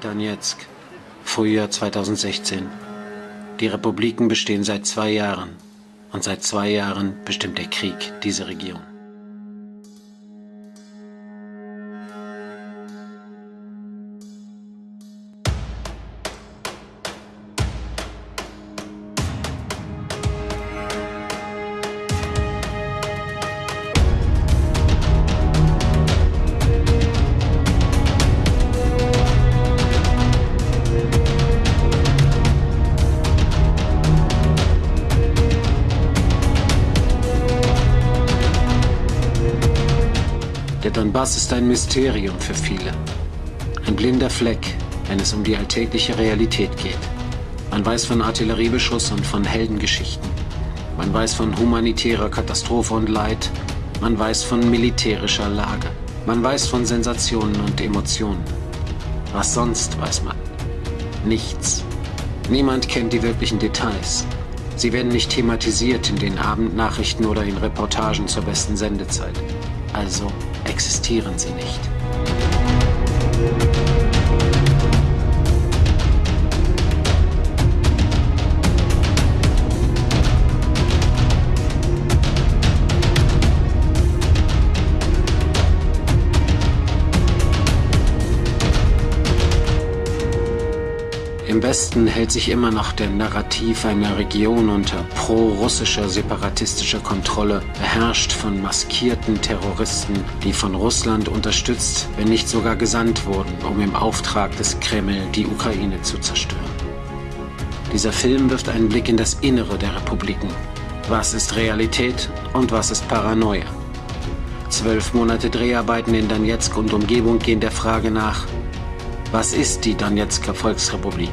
Donetsk, Frühjahr 2016. Die Republiken bestehen seit zwei Jahren. Und seit zwei Jahren bestimmt der Krieg diese Region. Der Donbass ist ein Mysterium für viele. Ein blinder Fleck, wenn es um die alltägliche Realität geht. Man weiß von Artilleriebeschuss und von Heldengeschichten. Man weiß von humanitärer Katastrophe und Leid. Man weiß von militärischer Lage. Man weiß von Sensationen und Emotionen. Was sonst weiß man? Nichts. Niemand kennt die wirklichen Details. Sie werden nicht thematisiert in den Abendnachrichten oder in Reportagen zur besten Sendezeit. Also existieren sie nicht. Im Westen hält sich immer noch der Narrativ einer Region unter pro-russischer separatistischer Kontrolle, beherrscht von maskierten Terroristen, die von Russland unterstützt, wenn nicht sogar gesandt wurden, um im Auftrag des Kreml die Ukraine zu zerstören. Dieser Film wirft einen Blick in das Innere der Republiken. Was ist Realität und was ist Paranoia? Zwölf Monate Dreharbeiten in Donetsk und Umgebung gehen der Frage nach, was ist die Donetsker Volksrepublik?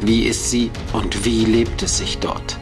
Wie ist sie und wie lebt es sich dort?